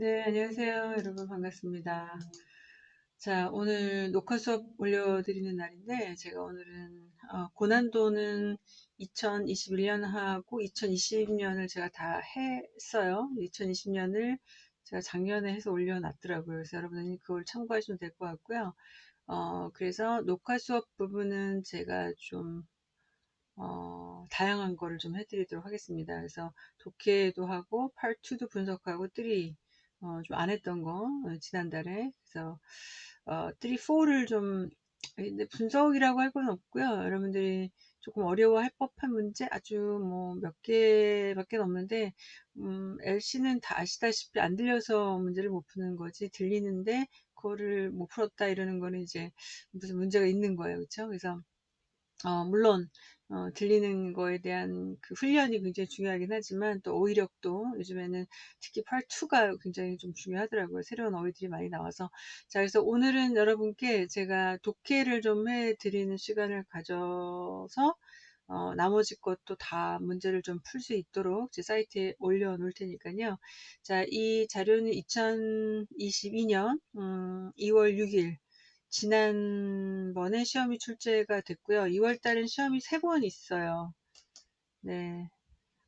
네, 안녕하세요. 여러분 반갑습니다. 자, 오늘 녹화 수업 올려드리는 날인데, 제가 오늘은, 어, 고난도는 2021년하고 2020년을 제가 다 했어요. 2020년을 제가 작년에 해서 올려놨더라고요. 그래서 여러분이 그걸 참고하시면 될 것 같고요. 어, 그래서 녹화 수업 부분은 제가 좀, 어, 다양한 거를 좀 해드리도록 하겠습니다. 그래서 독해도 하고, 팔2도 분석하고, 3, 어, 좀 안 했던 거, 어, 지난달에. 그래서, 어, 3, 4를 좀, 근데 분석이라고 할 건 없고요. 여러분들이 조금 어려워할 법한 문제 아주 뭐 몇 개밖에 없는데, 음, LC는 다 아시다시피 안 들려서 문제를 못 푸는 거지, 들리는데, 그거를 못 풀었다 이러는 거는 이제 무슨 문제가 있는 거예요. 그렇죠? 그래서, 어, 물론, 어, 들리는 거에 대한 그 훈련이 굉장히 중요하긴 하지만 또 어휘력도 요즘에는 특히 팔2가 굉장히 좀 중요하더라고요. 새로운 어휘들이 많이 나와서. 자, 그래서 오늘은 여러분께 제가 독해를 좀 해드리는 시간을 가져서 어, 나머지 것도 다 문제를 좀 풀 수 있도록 제 사이트에 올려 놓을 테니까요. 자, 이 자료는 2022년 음, 2월 6일 지난번에 시험이 출제가 됐고요. 2월 달엔 시험이 세번 있어요. 네.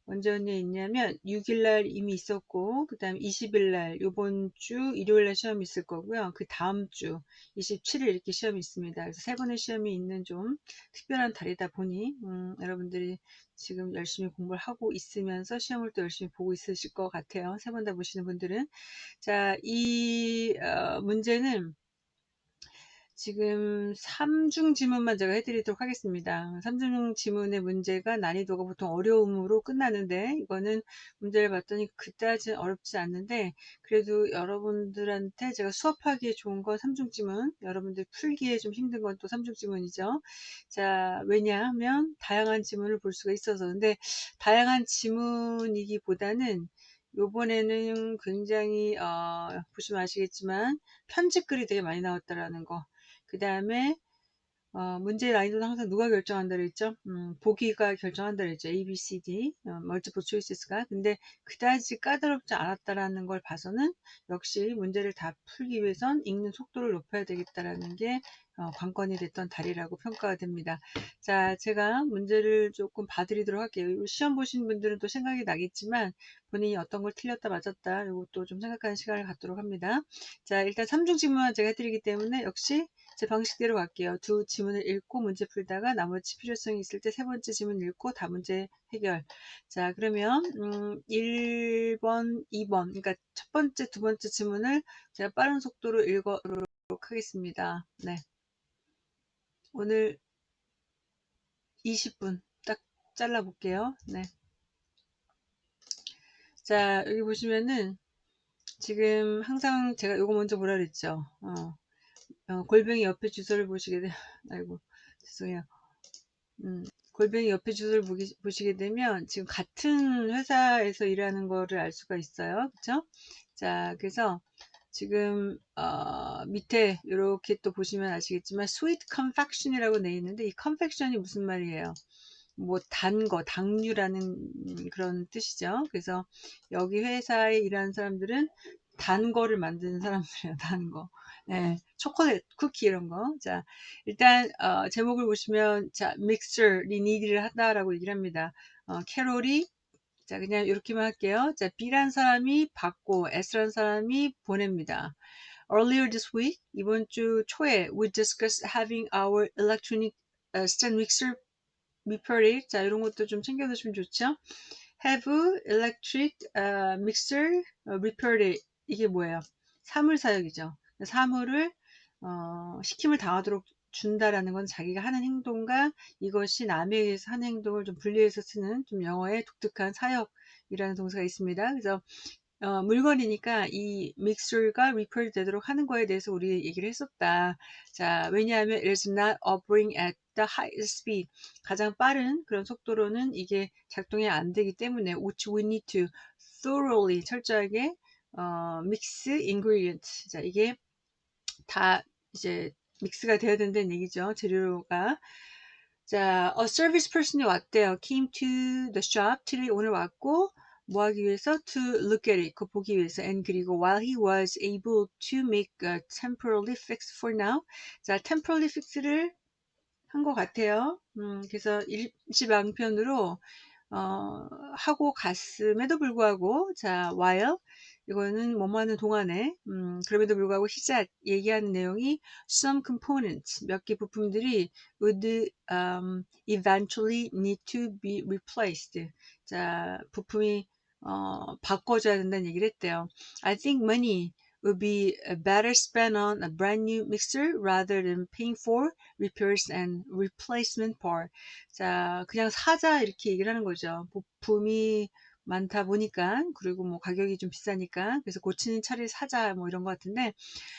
언제 언제 있냐면 6일날 이미 있었고 그 다음 20일날 요번 주 일요일날 시험이 있을 거고요. 그 다음 주 27일 이렇게 시험이 있습니다. 그래서 세 번의 시험이 있는 좀 특별한 달이다 보니 음, 여러분들이 지금 열심히 공부를 하고 있으면서 시험을 또 열심히 보고 있으실 것 같아요. 세 번 다 보시는 분들은 자, 이 어, 문제는 지금 3중 지문만 제가 해드리도록 하겠습니다. 3중 지문의 문제가 난이도가 보통 어려움으로 끝나는데 이거는 문제를 봤더니 그다지 어렵지 않는데 그래도 여러분들한테 제가 수업하기에 좋은 건 3중 지문 여러분들 풀기에 좀 힘든 건 또 3중 지문이죠. 자 왜냐하면 다양한 지문을 볼 수가 있어서 근데 다양한 지문이기보다는 요번에는 굉장히 어, 보시면 아시겠지만 편집글이 되게 많이 나왔다라는 거. 그 다음에 어, 문제의 난이도는 항상 누가 결정한다 그랬죠? 음, 보기가 결정한다 그랬죠. A, B, C, D, 어, 멀티플 초이스가. 근데 그다지 까다롭지 않았다라는 걸 봐서는 역시 문제를 다 풀기 위해선 읽는 속도를 높여야 되겠다라는 게 어, 관건이 됐던 달이라고 평가가 됩니다. 자, 제가 문제를 조금 봐드리도록 할게요. 시험 보신 분들은 또 생각이 나겠지만 본인이 어떤 걸 틀렸다 맞았다 이것도 좀 생각하는 시간을 갖도록 합니다. 자, 일단 3중 질문만 제가 해드리기 때문에 역시 제 방식대로 갈게요. 두 지문을 읽고 문제 풀다가 나머지 필요성이 있을 때 세 번째 지문 읽고 다 문제 해결. 자, 그러면 음, 1번, 2번, 그러니까 첫 번째, 두 번째 지문을 제가 빠른 속도로 읽어보도록 하겠습니다. 네. 오늘 20분 딱 잘라 볼게요. 네. 자, 여기 보시면은 지금 항상 제가 요거 먼저 뭐라 그랬죠? 어, 어, 골뱅이 옆에 주소를 보시게 되면 아이고 죄송해요. 음, 골뱅이 옆에 주소를 보기, 보시게 되면 지금 같은 회사에서 일하는 거를 알 수가 있어요. 그쵸? 자, 그래서 지금 어, 밑에 이렇게 또 보시면 아시겠지만 sweet confection이라고 돼 있는데 이 confection이 무슨 말이에요? 뭐 단 거, 당류라는 그런 뜻이죠. 그래서 여기 회사에 일하는 사람들은 단 거를 만드는 사람들이에요. 단 거. 네, 초콜릿, 쿠키 이런 거. 자, 일단 어, 제목을 보시면 자, 믹스처, 리니디를 한다라고 얘기를 합니다. 어, 캐롤이 자, 그냥 이렇게만 할게요. 자, B란 사람이 받고 S란 사람이 보냅니다. Earlier this week, 이번 주 초에 we discussed having our electronic uh, stand mixer repaired. 자, 이런 것도 좀 챙겨 두시면 좋죠. have electric uh, mixer repaired. 이게 뭐예요? 사물 사역이죠. 사물을 어, 시킴을 당하도록 준다라는 건 자기가 하는 행동과 이것이 남에 의해서 하는 행동을 좀 분리해서 쓰는 좀 영어의 독특한 사역이라는 동사가 있습니다. 그래서 어, 물건이니까 이 믹스가 리퍼리 되도록 하는 거에 대해서 우리 얘기를 했었다. 자, 왜냐하면 it is not operating at the highest speed. 가장 빠른 그런 속도로는 이게 작동이 안 되기 때문에 which we need to thoroughly 철저하게 어, mix ingredient. 자, 이게 다 이제 믹스가 되어야 된다는 얘기죠. 재료가. 자, a service person이 왔대요. came to the shop. today 오늘 왔고 뭐 하기 위해서? To look at it. 그거 보기 위해서. And 그리고 while he was able to make a temporary fix for now. 자, temporary fix를 한 것 같아요. 음, 그래서 일시방편으로 어, 하고 갔음에도 불구하고 자, while 이거는 뭐뭐 하는 동안에 음, 그럼에도 불구하고 시작 얘기하는 내용이 some components 몇 개 부품들이 would um, eventually need to be replaced 자 부품이 어, 바꿔줘야 된다는 얘기를 했대요. I think money would be better spent on a brand new mixer rather than paying for repairs and replacement part. 자, 그냥 사자 이렇게 얘기를 하는 거죠. 부품이 많다 보니까 그리고 뭐 가격이 좀 비싸니까 그래서 고치는 차를 사자 뭐 이런 것 같은데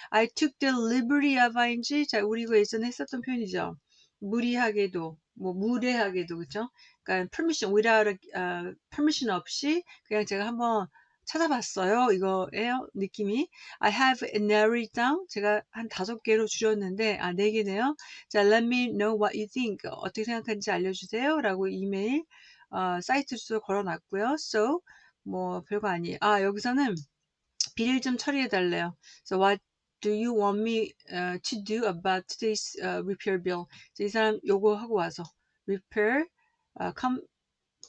I took the liberty of ing 자 우리 이거 예전에 했었던 표현이죠 무리하게도 뭐 무례하게도 그죠 그러니까 permission without a, uh, permission 없이 그냥 제가 한번 찾아봤어요. 이거예요. 느낌이. I have narrowed down. 제가 한 다섯 개로 줄였는데, 아, 네 개네요. 자, let me know what you think. 어떻게 생각하는지 알려주세요. 라고 이메일, 어, 사이트 주소 걸어놨고요. So, 뭐, 별거 아니에요. 아, 여기서는 비를 좀 처리해 달래요. So, what do you want me uh, to do about today's uh, repair bill? 이 사람 요거 하고 와서 repair, uh, come,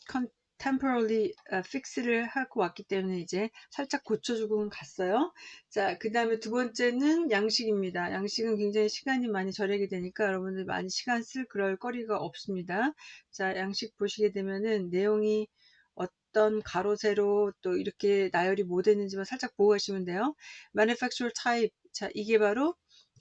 come temporarily fix를 하고 왔기 때문에 이제 살짝 고쳐주고 갔어요. 자, 그 다음에 두 번째는 양식입니다. 양식은 굉장히 시간이 많이 절약이 되니까 여러분들 많이 시간 쓸 그럴 거리가 없습니다. 자, 양식 보시게 되면은 내용이 어떤 가로 세로 또 이렇게 나열이 뭐 됐는지만 살짝 보고 가시면 돼요. manufacturer type 자 이게 바로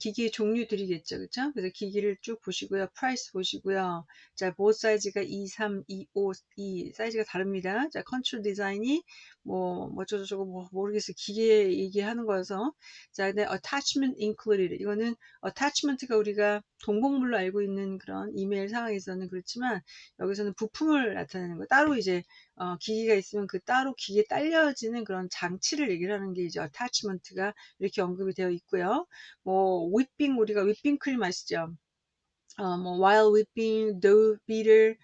기기의 종류들이겠죠. 그쵸? 그래서 기기를 쭉 보시고요. price 보시고요. 자, 보드 사이즈가 2, 3, 2, 5, 2 사이즈가 다릅니다. 자, 컨트롤 디자인이 뭐, 뭐 어쩌고저쩌고 뭐 모르겠어요. 기계 얘기하는 거여서. 자, 근데 attachment included. 이거는 attachment가 우리가 동봉물로 알고 있는 그런 이메일 상황에서는 그렇지만 여기서는 부품을 나타내는 거. 따로 이제 어, 기기가 있으면 그 따로 기계에 딸려지는 그런 장치를 얘기를 하는 게 이제 attachment가 이렇게 언급이 되어 있고요. 뭐 whipping 우리가 whipping 크림 아시죠? 어, 뭐 while whipping, dough beater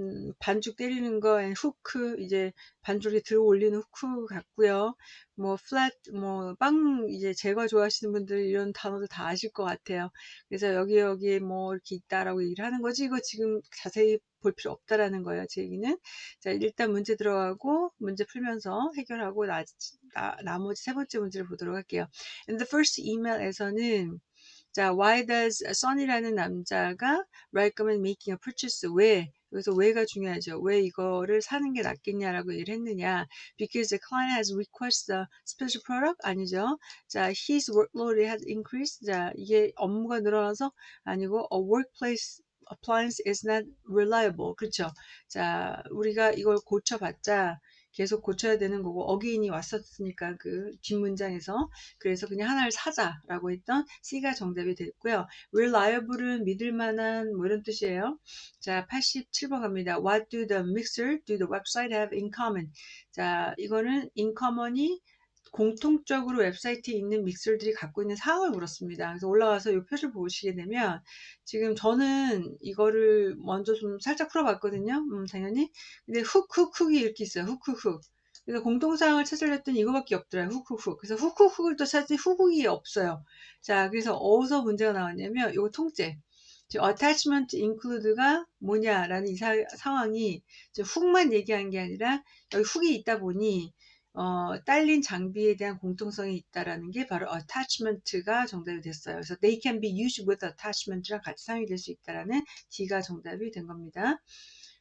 음, 반죽 때리는 거, 후크, 이제 반죽에 들어 올리는 후크 같고요. 뭐, 플랫, 뭐, 빵, 이제 제거 좋아하시는 분들 이런 단어도 다 아실 것 같아요. 그래서 여기, 여기 뭐, 이렇게 있다라고 얘기를 하는 거지. 이거 지금 자세히 볼 필요 없다라는 거예요. 제 얘기는. 자, 일단 문제 들어가고, 문제 풀면서 해결하고, 나, 나, 나머지 세 번째 문제를 보도록 할게요. In the first email에서는, 자, why does Son이라는 남자가 recommend making a purchase? 왜? 그래서 왜가 중요하죠. 왜 이거를 사는 게 낫겠냐라고 얘기를 했느냐. Because the client has requested a special product? 아니죠. 자, his workload has increased. 자, 이게 업무가 늘어나서 아니고 a workplace appliance is not reliable. 그렇죠. 자, 우리가 이걸 고쳐봤자 계속 고쳐야 되는 거고 어게인이 왔었으니까 그 뒷문장에서 그래서 그냥 하나를 사자라고 했던 C가 정답이 됐고요. reliable은 믿을 만한 뭐 이런 뜻이에요. 자 87번 갑니다. What do the mixer do the website have in common? 자 이거는 in common이 공통적으로 웹사이트에 있는 믹서들이 갖고 있는 사항을 물었습니다. 그래서 올라와서 이 표를 보시게 되면 지금 저는 이거를 먼저 좀 살짝 풀어봤거든요. 음, 당연히. 근데 훅훅훅이 이렇게 있어요. 훅훅훅. 그래서 공통사항을 찾으려 했더니 이거밖에 없더라고요. 훅훅훅. 그래서 훅훅훅을 또 찾더니 훅훅이 없어요. 자, 그래서 어디서 문제가 나왔냐면 이거 통째. attachment include가 뭐냐라는 이 사, 상황이 훅만 얘기한 게 아니라 여기 훅이 있다 보니 어, 딸린 장비에 대한 공통성이 있다라는 게 바로 attachment가 정답이 됐어요. 그래서 they can be used with attachment랑 같이 사용이 될수 있다라는 D가 정답이 된 겁니다.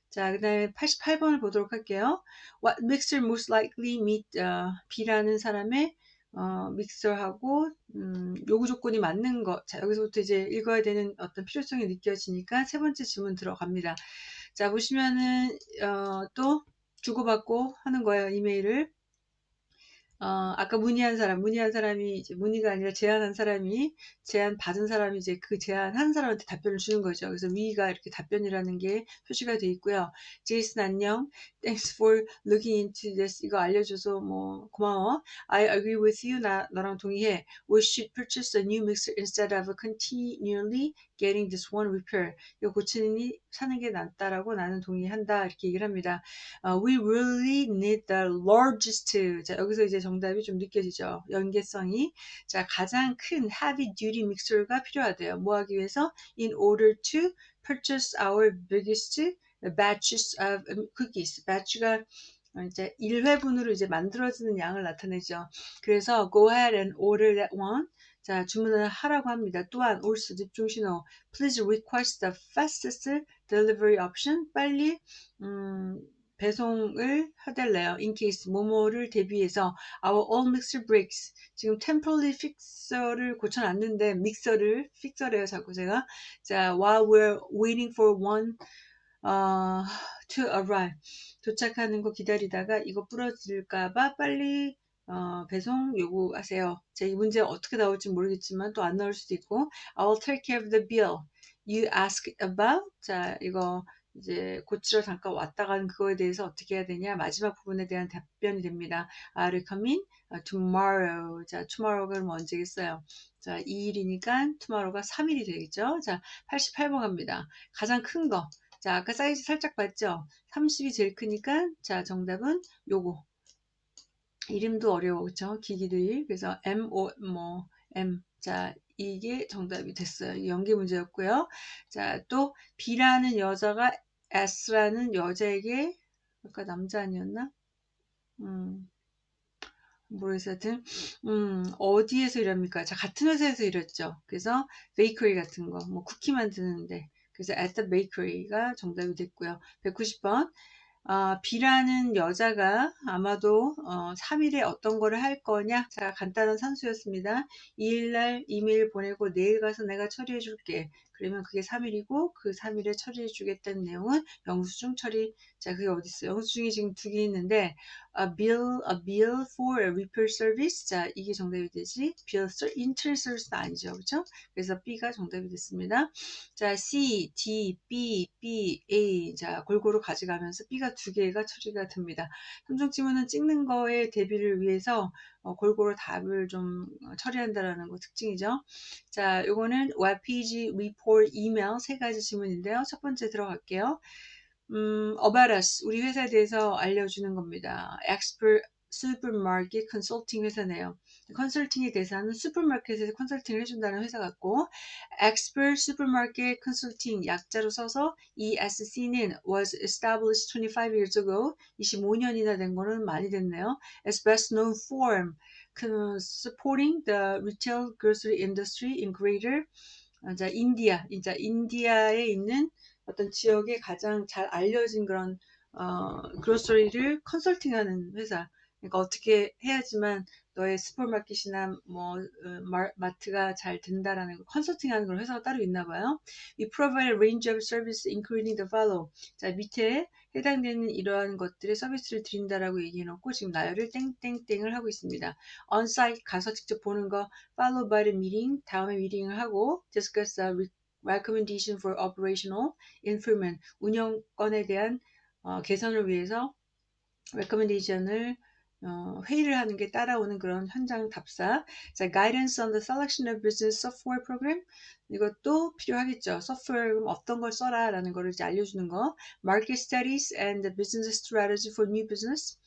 자, 그 다음에 88번을 보도록 할게요. What mixer most likely meet uh, B라는 사람의 어, 믹서하고 음, 요구 조건이 맞는 것. 자, 여기서부터 이제 읽어야 되는 어떤 필요성이 느껴지니까 세 번째 질문 들어갑니다. 자, 보시면은 어, 또 주고받고 하는 거예요. 이메일을. 어, 아까 문의한 사람, 문의한 사람이 이제 문의가 아니라 제안한 사람이 제안 받은 사람이 이제 그 제안한 사람한테 답변을 주는 거죠. 그래서 위가 이렇게 답변이라는 게 표시가 돼 있고요. 제이슨 안녕. Thanks for looking into this. 이거 알려줘서 뭐 고마워. I agree with you. 나 너랑 동의해. We should purchase a new mixer instead of continually getting this one repair. 이거 고치니 사는 게 낫다라고 나는 동의한다. 이렇게 얘기를 합니다. 어, we really need the largest. 자, 여기서 이제 정답이 좀 느껴지죠. 연계성이. 자, 가장 큰 heavy duty 믹서가 필요하대요. 뭐 하기 위해서? in order to purchase our biggest batches of cookies. batch가 이제 1회분으로 이제 만들어지는 양을 나타내죠. 그래서 go ahead and order that one. 자, 주문을 하라고 합니다. 또한 also 집중 신호 please request the fastest delivery option. 빨리 음, 배송을 해달래요. in case 모모를 대비해서 our all mixer breaks. 지금 temporary fixer를 고쳐놨는데 믹서를 fixer래요. 자꾸 제가 자 while we're waiting for one 어, to arrive 도착하는 거 기다리다가 이거 부러질까봐 빨리 어, 배송 요구하세요. 제 문제 어떻게 나올지 모르겠지만 또 안 나올 수도 있고 I'll take care of the bill. You ask about 자 이거 이제 고치러 잠깐 왔다 가는 그거에 대해서 어떻게 해야 되냐 마지막 부분에 대한 답변이 됩니다. I'll come in tomorrow. 자 tomorrow가 그럼 언제겠어요? 자 2일이니까 tomorrow가 3일이 되겠죠. 자 88번 갑니다. 가장 큰 거. 자, 아까 사이즈 살짝 봤죠? 30이 제일 크니까, 자, 정답은 요거. 이름도 어려워, 그쵸? 기기들. 그래서 M, O, 뭐, M. 자, 이게 정답이 됐어요. 연계 문제였고요. 자, 또, B라는 여자가 S라는 여자에게, 아까 남자 아니었나? 음, 모르겠어요. 하여튼, 음, 어디에서 일합니까? 자, 같은 회사에서 일했죠. 그래서, 베이커리 같은 거, 뭐, 쿠키 만드는데, 그래서 at the bakery가 정답이 됐고요. 190번. 어, B라는 여자가 아마도 어, 3일에 어떤 거를 할 거냐? 자, 간단한 산수였습니다. 2일날 이메일 보내고 내일 가서 내가 처리해 줄게. 그러면 그게 3일이고 그 3일에 처리해 주겠다는 내용은 영수증 처리. 자, 그게 어디 있어요? 영수증이 지금 두 개 있는데 a bill, a bill for a repair service. 자, 이게 정답이 되지. bill, internet service는 아니죠. 그렇죠? 그래서 B가 정답이 됐습니다. 자, C, D, B, B, A. 자, 골고루 가져가면서 B가 두 개가 처리가 됩니다. 삼종 지문은 찍는 거에 대비를 위해서 어, 골고루 답을 좀 처리한다라는 거 특징이죠. 자, 요거는 웹페이지, 리포트, 이메일 세 가지 질문인데요. 첫 번째 들어갈게요. 음, about us, 우리 회사에 대해서 알려주는 겁니다. expert 슈퍼마켓 컨설팅 회사네요. 컨설팅의 대사는 슈퍼마켓에서 컨설팅을 해준다는 회사 같고 Expert Supermarket Consulting 약자로 써서 ESC는 was established 25 years ago 25년이나 된 거는 많이 됐네요. As best known for supporting the retail grocery industry in greater 자, 인디아, 이제 인디아에 있는 어떤 지역에 가장 잘 알려진 그런 어, 그로서리를 컨설팅하는 회사. 그러니까 어떻게 해야지만 너의 슈퍼마켓이나 뭐 어, 마트가 잘 된다라는 거 컨설팅하는 그런 회사가 따로 있나 봐요. We provide a range of service including the follow. 자 밑에 해당되는 이러한 것들의 서비스를 드린다라고 얘기해놓고 지금 나열을 땡땡땡을 하고 있습니다. on-site 가서 직접 보는 거 follow by the meeting 다음에 미팅을 하고 discuss the recommendation for operational improvement 운영권에 대한 어, 개선을 위해서 recommendation을 어, 회의를 하는 게 따라오는 그런 현장 답사. 자, guidance on the selection of business software program. 이것도 필요하겠죠. 소프트웨어 어떤 걸 써라 라는 거를 이제 알려주는 거. market studies and the business strategy for new business.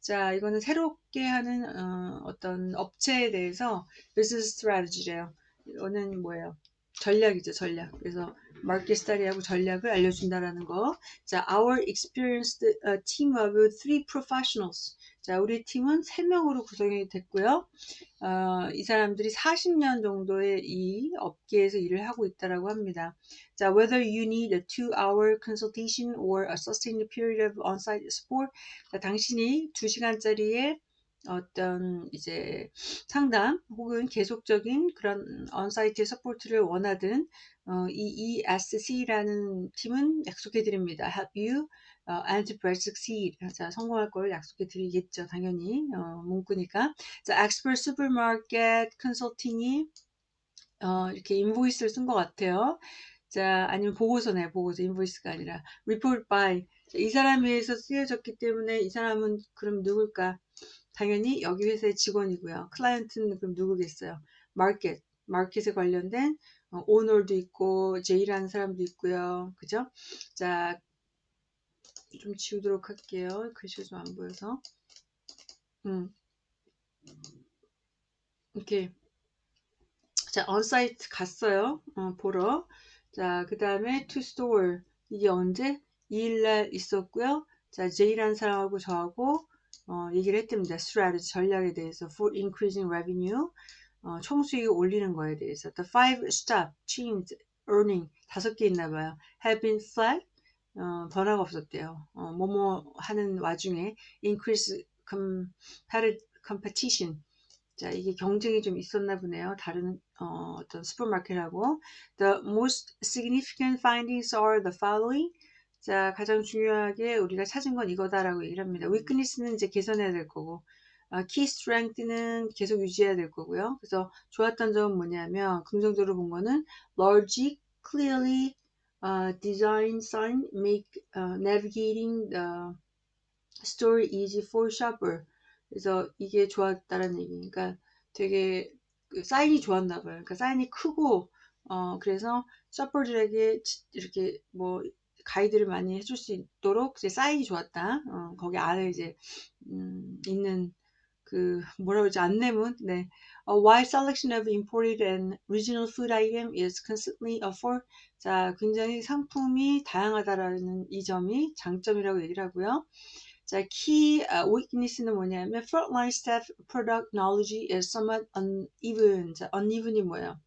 자, 이거는 새롭게 하는 어, 떤 업체에 대해서 business strategy래요. 이거는 뭐예요? 전략이죠, 전략. 그래서 마켓 스타디하고 전략을 알려준다라는 거. 자, our experienced uh, team of three professionals. 자, 우리 팀은 3명으로 구성이 됐고요. 어, 이 사람들이 40년 정도의 이 업계에서 일을 하고 있다라고 합니다. 자, whether you need a two-hour consultation or a sustained period of on-site support. 자, 당신이 2시간짜리의 어떤 이제 상담 혹은 계속적인 그런 on-site support를 원하든 어, 이 ESC라는 팀은 약속해 드립니다. Help you 어, and to succeed. 자, 성공할 걸 약속해 드리겠죠. 당연히 어, 문구니까. 자, expert supermarket 컨설팅이 어, 이렇게 인보이스를 쓴 것 같아요. 자, 아니면 보고서네, 보고서, 인보이스가 아니라 report by. 자, 이 사람에 의해서 쓰여졌기 때문에 이 사람은 그럼 누굴까? 당연히 여기 회사의 직원이고요. 클라이언트는 그럼 누구겠어요? 마켓, 마켓에 관련된 어, 오너도 있고 J라는 사람도 있고요. 그죠? 자, 좀 지우도록 할게요. 글씨가 좀 안 보여서. 음. 이렇게 자, on-site 갔어요. 어, 보러. 자, 그 다음에 to store. 이게 언제? 2일날 있었고요. 자, J라는 사람하고 저하고 어, 얘기를 했답니다. strategy, 전략에 대해서 for increasing revenue. 어, 총수익을 올리는 거에 대해서. The five stop chains earning 다섯 개 있나 봐요. have been flat. 어, 변화가 없었대요. 어, 뭐뭐 하는 와중에 increase competition 자, 이게 경쟁이 좀 있었나 보네요. 다른 어, 어떤 슈퍼마켓하고. The most significant findings are the following. 자, 가장 중요하게 우리가 찾은 건 이거다라고 얘기를 합니다. weakness는 이제 개선해야 될 거고, 어, key strength는 계속 유지해야 될 거고요. 그래서 좋았던 점은 뭐냐면, 긍정적으로 본 거는 logic, clearly, uh, design, sign, make, uh, navigating the story easy for shopper. 그래서 이게 좋았다는 얘기니까 되게 그 사인이 좋았나 봐요. 그러니까 사인이 크고 어 그래서 셔퍼들에게 이렇게 뭐 가이드를 많이 해줄 수 있도록 이제 사인이 좋았다. 어, 거기 안에 이제 음, 있는 그 뭐라 그러지 안내문. 네. A wide selection of imported and regional food item is constantly offered. 자, 굉장히 상품이 다양하다라는 이 점이 장점이라고 얘기를 하고요. 자, key uh, weakness는 뭐냐면 frontline staff product knowledge is somewhat uneven. 자, uneven이 뭐예요?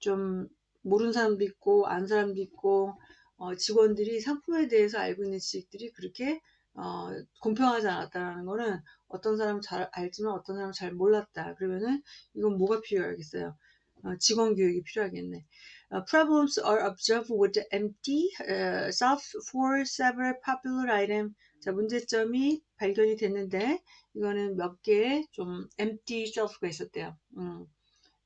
좀 모르는 사람도 있고 아는 사람도 있고 어, 직원들이 상품에 대해서 알고 있는 지식들이 그렇게 어, 공평하지 않았다는 거는 어떤 사람은 잘 알지만 어떤 사람은 잘 몰랐다. 그러면은 이건 뭐가 필요하겠어요? 어, 직원 교육이 필요하겠네. Uh, problems are observed with the empty uh, shelf for several popular items 자, 문제점이 발견이 됐는데 이거는 몇 개의 좀 empty shelf가 있었대요. 음,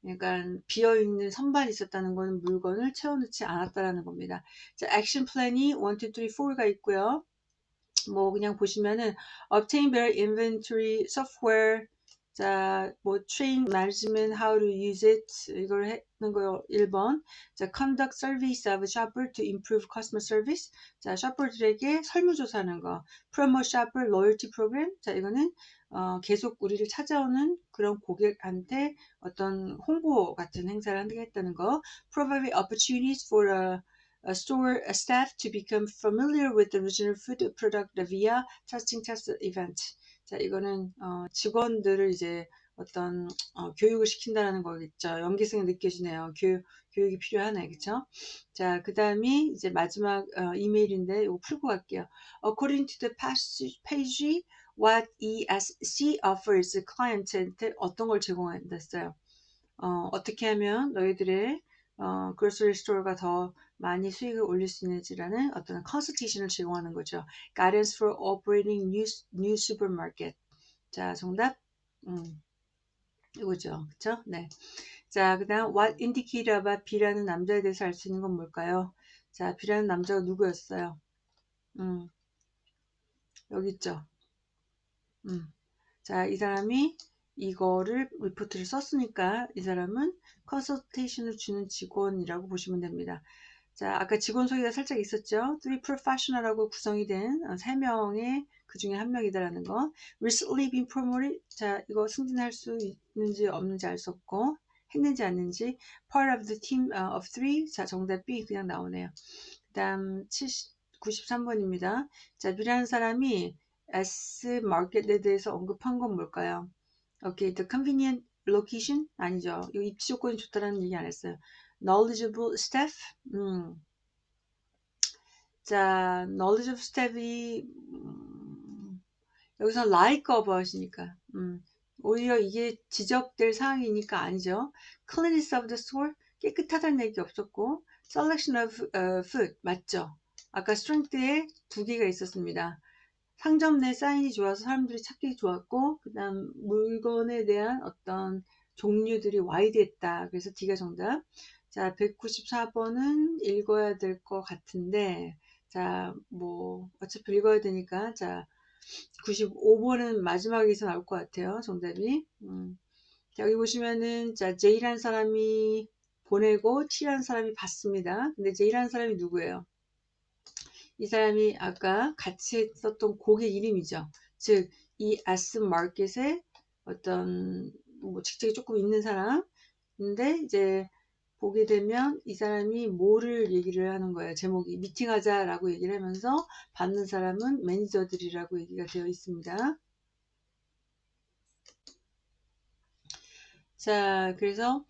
그러니까 비어있는 선반이 있었다는 것은 물건을 채워넣지 않았다라는 겁니다. 자, 플랜이 1, 2, 3, 4가 있고요. 뭐 그냥 보시면은 obtain better inventory software 자, 뭐 train management how to use it 이걸 하는 거요. 1번. 자, conduct service of shopper to improve customer service. 자, 셔퍼들에게 설문조사하는 거. promote shopper loyalty program. 자, 이거는 어, 계속 우리를 찾아오는 그런 고객한테 어떤 홍보 같은 행사를 하겠다는 거. provide opportunities for a store staff to become familiar with the original food product via testing test event. 자, 이거는 어, 직원들을 이제 어떤 어, 교육을 시킨다는 거겠죠. 연계성이 느껴지네요. 교육, 교육이 필요하네. 그쵸? 자, 그 다음이 이제 마지막 어, 이메일인데 이거 풀고 갈게요. According to the page, what ESC offers client한테 어떤 걸 제공한댔어요. 어, 어떻게 하면 너희들의 어, grocery store가 더 많이 수익을 올릴 수 있는지라는 어떤 컨설테이션을 제공하는 거죠. Guidance for operating new, new supermarket. 자, 정답. 음, 이거죠. 그쵸? 네. 자, 그 다음, what indicated about B라는 남자에 대해서 알 수 있는 건 뭘까요? 자, B라는 남자가 누구였어요? 음, 여기 있죠. 음. 자, 이 사람이 이거를 리포트를 썼으니까 이 사람은 컨설테이션을 주는 직원이라고 보시면 됩니다. 자, 아까 직원 소개가 살짝 있었죠. Three professional하고 구성이 된 어, 세 명의 그 중에 한 명이다라는 거. Recently been promoted. 자, 이거 승진할 수 있는지 없는지 알 수 없고 했는지 않는지. Part of the team of three. 자, 정답 B 그냥 나오네요. 그 다음 93번입니다. 자, B라는 사람이 S 마켓에 대해서 언급한 건 뭘까요? okay, the convenient location 아니죠. 이거 입지 조건이 좋다라는 얘기 안 했어요. Knowledgeable staff. 음. 자, knowledgeable staff이 음, 여기서 like 하시니까 음, 오히려 이게 지적될 사항이니까 아니죠. cleanliness of the store 깨끗하다는 얘기 없었고 selection of uh, food 맞죠. 아까 strength에 두 개가 있었습니다. 상점 내 사인이 좋아서 사람들이 찾기 좋았고 그 다음 물건에 대한 어떤 종류들이 와이드했다. 그래서 D가 정답. 자, 194번은 읽어야 될 것 같은데, 자, 뭐, 어차피 읽어야 되니까, 자, 95번은 마지막에서 나올 것 같아요. 정답이. 음. 자, 여기 보시면은, 자, J라는 사람이 보내고 T라는 사람이 받습니다. 근데 A라는 사람이 누구예요? 이 사람이 아까 같이 했었던 고객 이름이죠. 즉, 이 S 마켓에 어떤 뭐 직책이 조금 있는 사람인데 이제 보게 되면 이 사람이 뭐를 얘기를 하는 거예요. 제목이 미팅하자라고 얘기를 하면서 받는 사람은 매니저들이라고 얘기가 되어 있습니다. 자, 그래서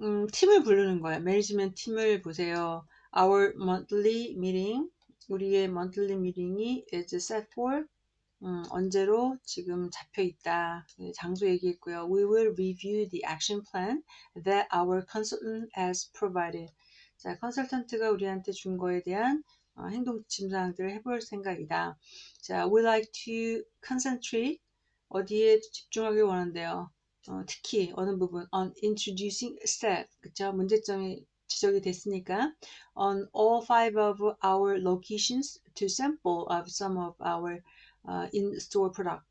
음, 팀을 부르는 거예요. 매니지먼트 팀을 보세요. Our monthly meeting, 우리의 monthly meeting이 is set for 음, 언제로 지금 잡혀 있다. 네, 장소 얘기했고요. We will review the action plan that our consultant has provided. 자, 컨설턴트가 우리한테 준 거에 대한 어, 행동 지침사항들을 해볼 생각이다. 자, we like to concentrate 어디에 집중하길 원한대요. 어, 특히 어느 부분 on introducing staff 그쵸 문제점이 지적이 됐으니까 on all five of our locations to sample of some of our uh, in-store product.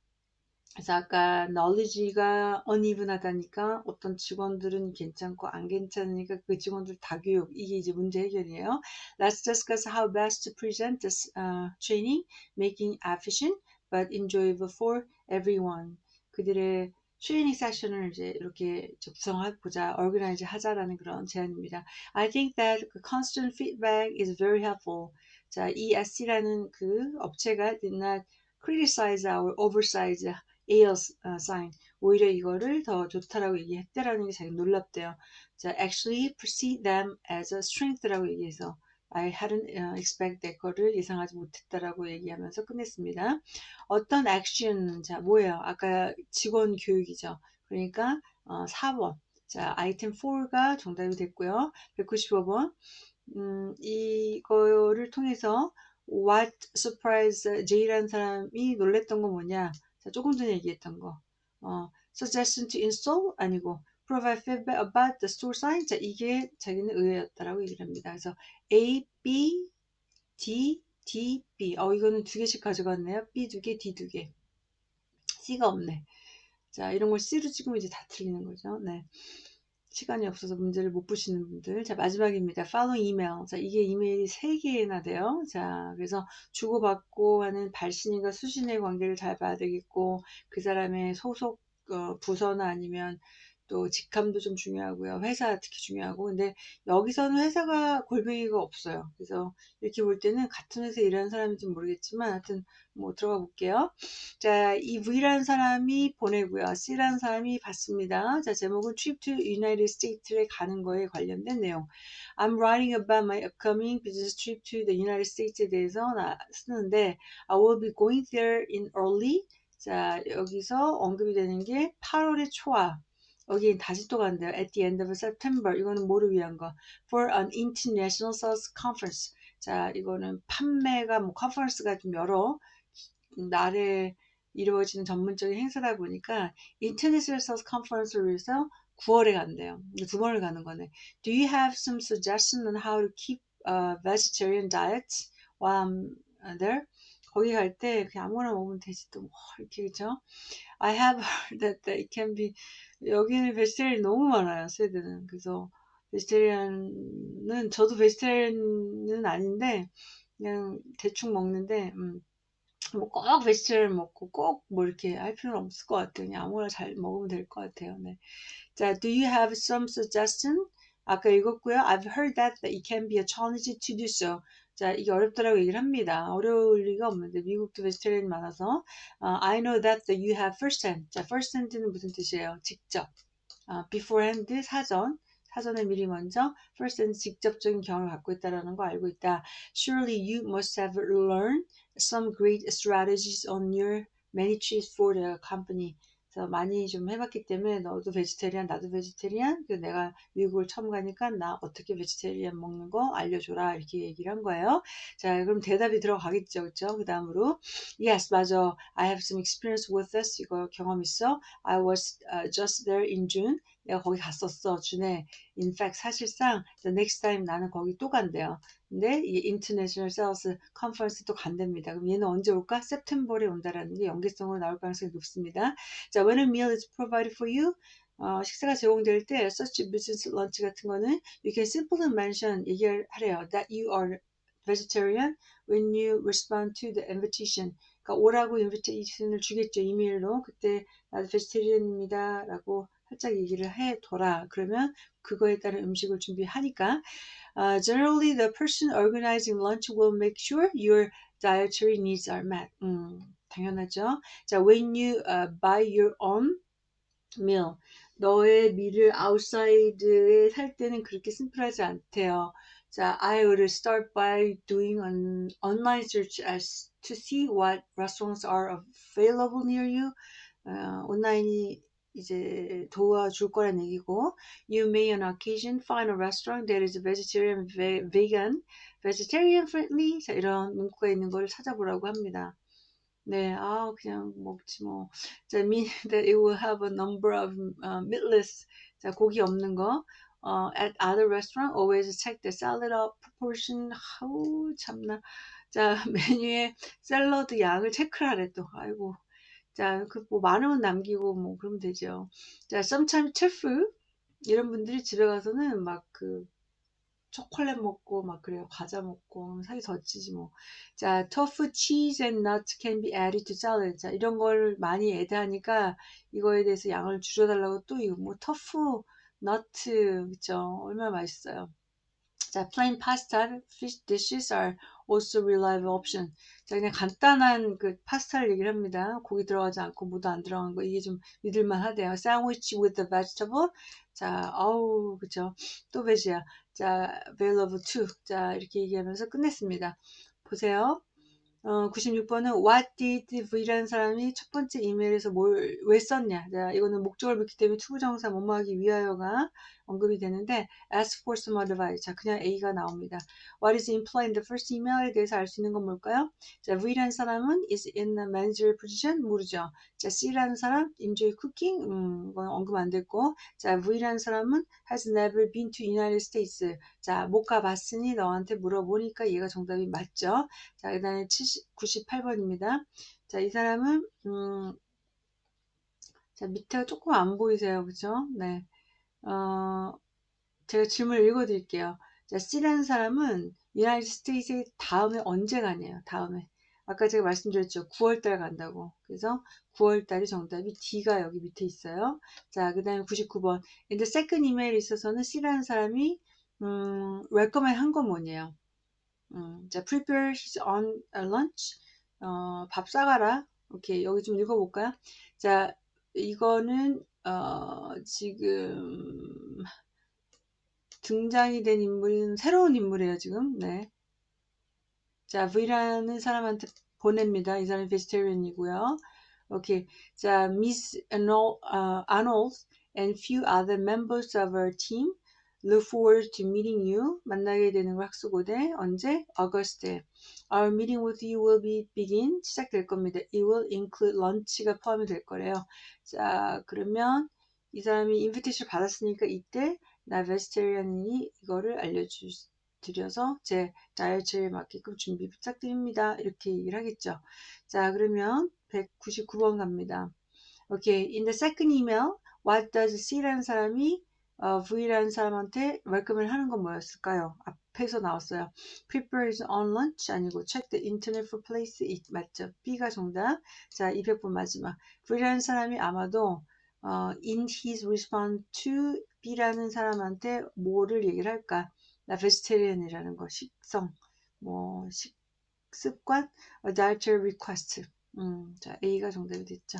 그래서 아까 knowledge가 uneven하다니까 어떤 직원들은 괜찮고 안 괜찮으니까 그 직원들 다 교육 이게 이제 문제 해결이에요. Let's discuss how best to present this uh, training, making efficient but enjoyable for everyone. 그들의 트레이닝 세션을 이제 이렇게 구성해 보자, organize 하자라는 그런 제안입니다. I think that constant feedback is very helpful. 자, ESC라는 그 업체가 did criticize our oversize sign. 오히려 이거를 더 좋다라고 얘기했대라는 게 자기 놀랍대요. 자, actually perceive them as a strength라고 얘기해서 I hadn't uh, expect that 거를 예상하지 못했다라고 얘기하면서 끝냈습니다. 어떤 액션, 자, 뭐예요? 아까 직원 교육이죠. 그러니까, 어, 4번. 자, 아이템 4가 정답이 됐고요. 195번. 음, 이거를 통해서 what surprise J라는 사람이 놀랬던 건 뭐냐? 자, 조금 전에 얘기했던 거. 어, suggestion to install 아니고 provide feedback about the store sign. 자, 이게 자기는 의외였다라고 얘기를 합니다. 그래서 A, B, D, D, B. 어, 이거는 두 개씩 가져갔네요. B 두 개, D 두 개. C가 없네. 자, 이런 걸 C로 찍으면 이제 다 틀리는 거죠. 네. 시간이 없어서 문제를 못 푸시는 분들. 자, 마지막입니다. follow email. 자, 이게 이메일이 3개나 돼요. 자, 그래서 주고받고 하는 발신인과 수신의 관계를 잘 봐야 되겠고, 그 사람의 소속 어, 부서나 아니면 또 직함도 좀 중요하고요. 회사 특히 중요하고. 근데 여기서는 회사가 골뱅이가 없어요. 그래서 이렇게 볼 때는 같은 회사에 일하는 사람인지 모르겠지만 하여튼 뭐 들어가 볼게요. 자, 이 V라는 사람이 보내고요. C라는 사람이 받습니다. 자, 제목은 Trip to United States에 가는 거에 관련된 내용. I'm writing about my upcoming business trip to the United States에 대해서 나 쓰는데 I will be going there in early 자, 여기서 언급이 되는 게 8월의 초와 여기 다시 또 간대요. At the end of September. 이거는 뭐를 위한 거? For an international sales conference. 자, 이거는 판매가 뭐 컨퍼런스가 좀 여러 날에 이루어지는 전문적인 행사다 보니까 International Sales Conference를 위해서 9월에 간대요. 두 번을 가는 거네. Do you have some suggestion on how to keep a vegetarian diet while I'm there? 거기 갈때 그냥 아무거나 먹으면 되지 또 뭐 이렇게 그죠? I have heard that it can be 여기는 베지테리안이 너무 많아요 스웨덴은. 그래서 베지테리안은 저도 베지테리안은 아닌데 그냥 대충 먹는데 음, 뭐꼭 베지테리안 먹고 꼭 뭐 이렇게 할 필요는 없을 것 같아요. 그냥 아무거나 잘 먹으면 될 것 같아요. 네. 자 do you have some suggestion? 아까 읽었고요. I've heard that it can be a challenge to do so 자, 이게 어렵다라고 얘기를 합니다. 어려울 리가 없는데 미국도 베지테리안이 많아서 uh, I know that you have first hand. 자, first hand는 무슨 뜻이에요? 직접. Uh, beforehand 사전. 사전에 미리 먼저 first hand 직접적인 경험을 갖고 있다라는 거 알고 있다. Surely you must have learned some great strategies on your many trips for the company. 그래서 많이 좀 해봤기 때문에 너도 베지테리안 나도 베지테리안 그 내가 미국을 처음 가니까 나 어떻게 베지테리안 먹는 거 알려줘라 이렇게 얘기를 한 거예요. 자 그럼 대답이 들어가겠죠. 그쵸? 그 다음으로. Yes 맞아. I have some experience with this. 이거 경험 있어? I was uh, just there in June. 내가 거기 갔었어 준에. In fact 사실상 the next time 나는 거기 또 간대요 근데 이 Sales Conference 또 간답니다. 그럼 얘는 언제 올까? September에 온다라는 게 연계성으로 나올 가능성이 높습니다. 자, when a meal is provided for you, 어, 식사가 제공될 때 such business lunch 같은 거는 you can simply mention 얘기를 하래요. that you are vegetarian when you respond to the invitation. 그러니까 오라고 인비테이션을 주겠죠. 이메일로. 그때 나도 베지테리언입니다. 라고 살짝 얘기를 해 둬라. 그러면 그거에 따른 음식을 준비하니까 uh, generally the person organizing lunch will make sure your dietary needs are met. 음, 당연하죠. 자, when you uh, buy your own meal, 너의 밀을 outside에 살 때는 그렇게 심플하지 않대요. 자, I would start by doing an online search as to see what restaurants are available near you. 어, 온라인이 이제 도와줄 거란 얘기고 You may on occasion find a restaurant that is vegetarian, vegan, vegetarian friendly 자, 이런 문구가 있는 걸 찾아보라고 합니다. 네, 아 그냥 먹지 뭐. 자, mean that it will have a number of uh, meatless 자, 고기 없는 거. 어, at other restaurant always check the salad proportion. 아우 참나. 자, 메뉴에 샐러드 양을 체크를 하래 또. 아이고. 자, 그뭐 많으면 남기고 뭐 그러면 되죠. 자, sometimes chef 이런 분들이 집에 가서는 막 그 초콜릿 먹고 막 그래요. 과자 먹고 사기 젖지지 뭐. 자, tofu, cheese and nuts can be added to salad. 자, 이런 걸 많이 애드하니까 이거에 대해서 양을 줄여달라고 또 이거 뭐 tofu, 너트 그죠? 얼마나 맛있어요. 자, plain pasta, fish dishes are also reliable option. 자, 그냥 간단한 그 파스타를 얘기를 합니다. 고기 들어가지 않고 무도 안 들어간 거 이게 좀 믿을만 하대요. sandwich with the vegetable. 자, 어우, 그죠? 또 베지야. 자, available to. 자, 이렇게 얘기하면서 끝냈습니다. 보세요. 어, 96번은 What did V라는 사람이 첫 번째 이메일에서 뭘, 왜 썼냐. 자, 이거는 목적을 묻기 때문에 투부정사 뭐뭐하기 위하여가 언급이 되는데 ask for some advice. 자, 그냥 A가 나옵니다. What is implied in the first email에 대해서 알 수 있는 건 뭘까요? 자, V라는 사람은 is in a manager position 모르죠. 자, C라는 사람 enjoy cooking 음, 이건 언급 안 됐고 자, V라는 사람은 has never been to United States. 자, 못 가봤으니 너한테 물어보니까 얘가 정답이 맞죠. 자, 그 다음에 98번입니다. 자, 이 사람은 음, 자, 밑에가 조금 안 보이세요. 그죠? 네. 어, 제가 질문을 읽어드릴게요. 자, C라는 사람은 유나이티드 스테이트에 다음에 언제 가냐요. 다음에. 아까 제가 말씀드렸죠. 9월달 간다고. 그래서 9월달이 정답이 D가 여기 밑에 있어요. 자, 그 다음에 99번. 근데 second email에 있어서는 C라는 사람이 음, recommend 한 건 뭐냐요. 음, 자, prepare his own lunch. 어, 밥 싸가라. 오케이. 여기 좀 읽어볼까요? 자, 이거는 어, 지금 등장이 된 인물은 새로운 인물이에요, 지금. 네. 자, V라는 사람한테 보냅니다. 이 사람이 vegetarian이고요. 오케이. 자, Miss Arnold, uh, and few other members of our team look forward to meeting you. 만나게 되는 걸 학수고대. 언제? August에. Our meeting with you will be begin. 시작될 겁니다. It will include lunch가 포함이 될 거래요. 자, 그러면 이 사람이 invitation 받았으니까 이때 나 vegetarian이 이거를 알려드려서 제 다이어트에 맞게끔 준비 부탁드립니다. 이렇게 얘기를 하겠죠. 자, 그러면 199번 갑니다. Okay. In the second email, what does C라는 사람이 어, V라는 사람한테 welcome을 하는 건 뭐였을까요? 앞 에서 나왔어요. Prepare his own lunch 아니고 check the internet for place it 맞죠? B가 정답. 자, 200번 마지막. V라는 사람이 아마도 어, in his response to B라는 사람한테 뭐를 얘기를 할까? 나 vegetarian이라는 거, 식성, 뭐 식 습관, a dietary request. 음, 자 A가 정답이 됐죠.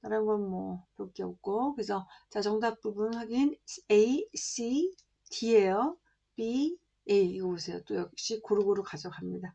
다른 건 뭐 볼 게 없고 그래서 자 정답 부분 확인 A, C, D예요. B, A 이거 보세요. 또 역시 고루고루 가져갑니다.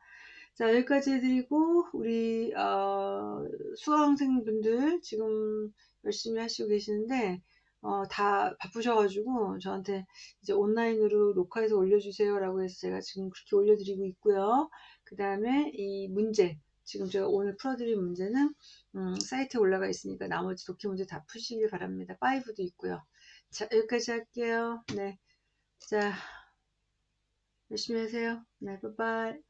자 여기까지 해드리고 우리 어, 수강생분들 지금 열심히 하시고 계시는데 어, 다 바쁘셔가지고 저한테 이제 온라인으로 녹화해서 올려주세요 라고 해서 제가 지금 그렇게 올려드리고 있고요. 그 다음에 이 문제 지금 제가 오늘 풀어드릴 문제는 음, 사이트에 올라가 있으니까 나머지 독해 문제 다 푸시길 바랍니다. 5도 있고요. 자 여기까지 할게요. 네, 자 열심히 하세요. 네, 바이바이.